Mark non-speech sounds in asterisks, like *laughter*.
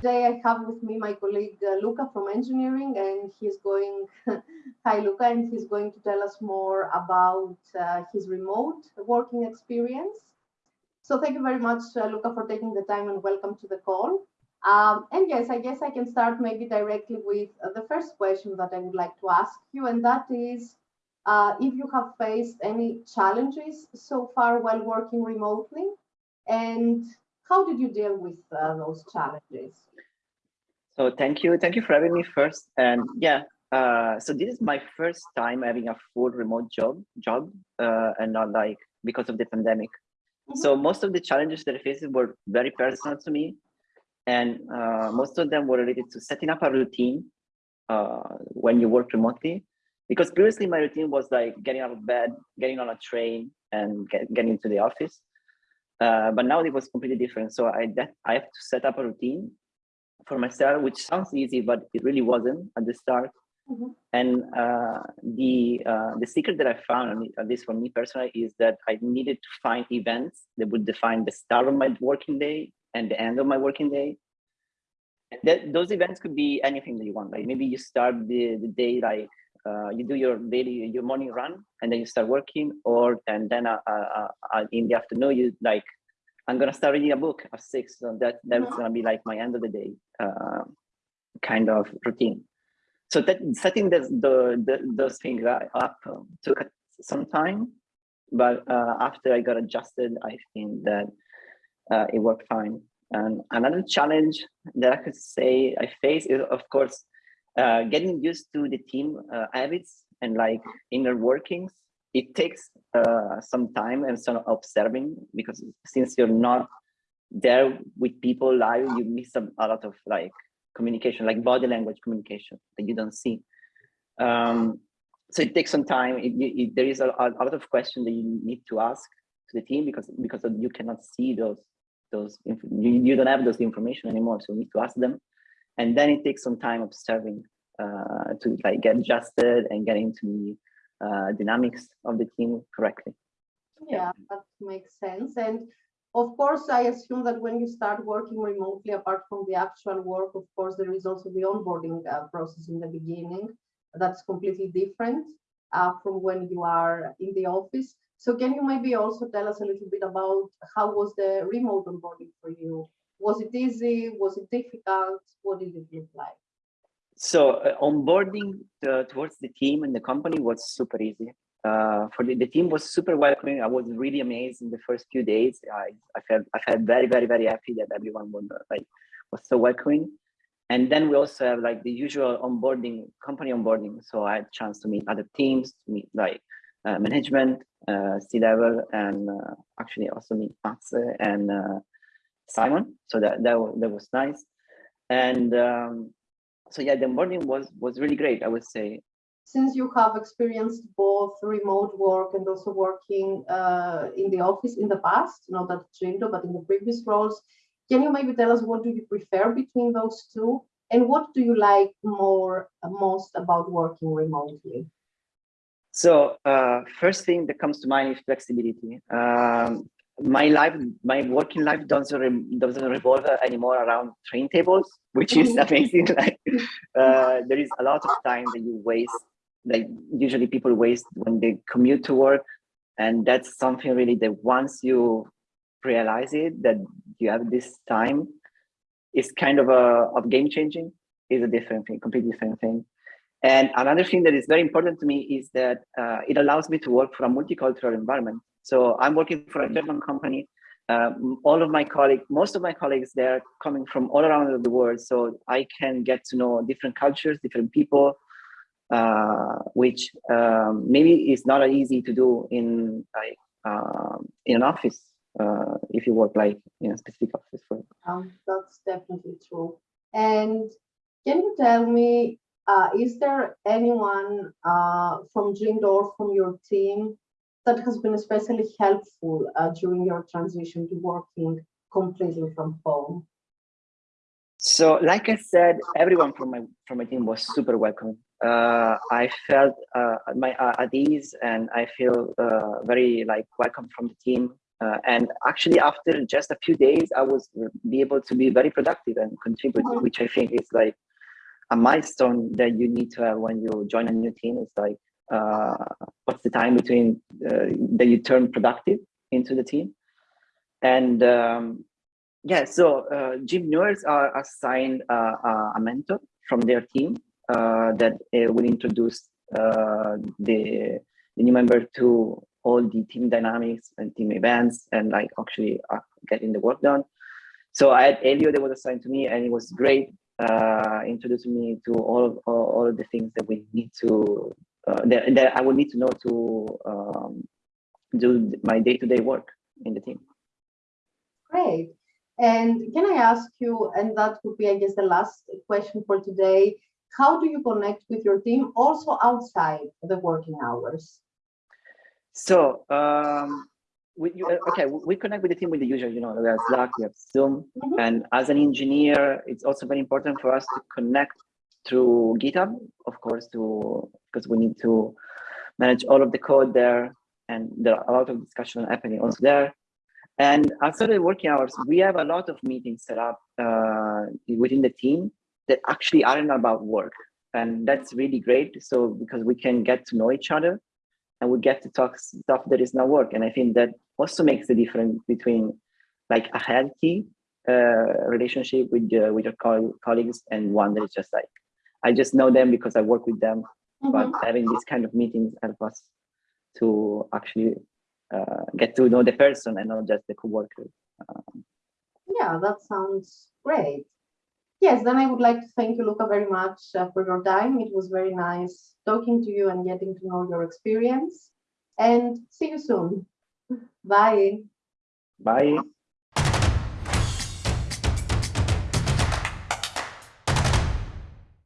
today I have with me my colleague uh, Luca from engineering, and he's going, *laughs* hi Luca, and he's going to tell us more about uh, his remote working experience. So thank you very much, uh, Luca, for taking the time and welcome to the call. Um, and yes, I guess I can start maybe directly with uh, the first question that I would like to ask you, and that is uh, if you have faced any challenges so far while working remotely, and how did you deal with uh, those challenges? So thank you, thank you for having me first. And yeah, uh, so this is my first time having a full remote job, job, uh, and not like because of the pandemic. Mm -hmm. So most of the challenges that I faced were very personal to me and uh, most of them were related to setting up a routine uh, when you work remotely. Because previously my routine was like getting out of bed, getting on a train and get, getting to the office. Uh, but now it was completely different. So I, that, I have to set up a routine for myself, which sounds easy, but it really wasn't at the start. Mm -hmm. And uh, the uh, the secret that I found, at least for me personally, is that I needed to find events that would define the start of my working day and the end of my working day. And that, those events could be anything that you want. Like maybe you start the, the day like uh, you do your daily your morning run and then you start working, or and then uh, uh, uh in the afternoon you like I'm gonna start reading a book at six. So that that's mm-hmm. gonna be like my end of the day uh, kind of routine. So that setting this, the, the those things up um, took some time, but uh, after I got adjusted, I think that uh, it worked fine. And another challenge that I could say I face is, of course, uh, getting used to the team uh, habits and like inner workings. It takes uh, some time and some observing because since you're not there with people live, you miss a, a lot of like communication, like body language communication that you don't see. Um, so it takes some time. It, it, there is a, a, lot of questions that you need to ask to the team because because you cannot see those those you, you don't have those information anymore so you need to ask them and then it takes some time observing uh, to like get adjusted and get into uh, dynamics of the team correctly yeah that makes sense and of course i assume that when you start working remotely apart from the actual work of course there is also the onboarding uh, process in the beginning that's completely different uh, from when you are in the office so can you maybe also tell us a little bit about how was the remote onboarding for you? Was it easy? Was it difficult? What did it look like? So uh, onboarding uh, towards the team and the company was super easy. Uh, for the, the team was super welcoming. I was really amazed in the first few days. I, I felt I felt very very very happy that everyone was like was so welcoming. And then we also have like the usual onboarding, company onboarding. So I had a chance to meet other teams, to meet like uh, management, uh, C-level, and uh, actually also meet Max and Simon. So that, that, that was nice. And um, so yeah, the onboarding was, was really great, I would say. Since you have experienced both remote work and also working uh, in the office in the past, not at Jindo, but in the previous roles, can you maybe tell us what do you prefer between those two? And what do you like more most about working remotely? So uh, first thing that comes to mind is flexibility. Um, my life, my working life doesn't re doesn't revolve anymore around train tables, which is amazing. *laughs* like uh, there is a lot of time that you waste, like usually people waste when they commute to work, and that's something really that once you realize it that you have this time, is kind of a of game changing. Is a different thing, completely different thing. And another thing that is very important to me is that uh, it allows me to work for a multicultural environment. So I'm working for a German company. Um, all of my colleagues, most of my colleagues, they're coming from all around the world. So I can get to know different cultures, different people, uh, which um, maybe is not easy to do in like um, in an office uh, if you work like in a specific office. For um, that's definitely true. And can you tell me uh, is there anyone uh, from Jindo from your team that has been especially helpful uh, during your transition to working completely from home? So, like I said, everyone from my from my team was super welcome. Uh, I felt uh, my uh, at ease, and I feel very like welcome from the team. Uh, and actually, after just a few days, I was uh, be able to be very productive and contribute, Mhm. which I think is like a milestone that you need to have when you join a new team. It's like uh, what's the time between uh, that you turn productive into the team, and um, yeah, so uh, gym newers are assigned uh, uh, a mentor from their team uh, that will introduce the, the new member to all the team dynamics and team events and like actually getting the work done. So I had Elio that was assigned to me and it was great uh, introducing me to all, all, all of the things that we need to, uh, that, that I would need to know to um, do my day-to-day work in the team. Great. And can I ask you, and that would be, I guess, the last question for today, how do you connect with your team also outside the working hours? So, um, we, you, uh, okay, we connect with the team with the usual, you know, we have Slack, we have Zoom, Mhm. and as an engineer, it's also very important for us to connect through GitHub, of course, to because we need to manage all of the code there, and there are a lot of discussion happening also there. And outside of the working hours, we have a lot of meetings set up uh, within the team that actually aren't about work, and that's really great. So because we can get to know each other and we get to talk stuff that is not work. And I think that also makes the difference between like a healthy uh, relationship with uh, with your coll colleagues and one that is just like I just know them because I work with them. But Mhm. having these kind of meetings help us to actually uh, get to know the person and not just the coworker. Yeah, that sounds great. Yes, then I would like to thank you, Luca, very much uh, for your time. It was very nice talking to you and getting to know your experience. And see you soon. Bye. Bye.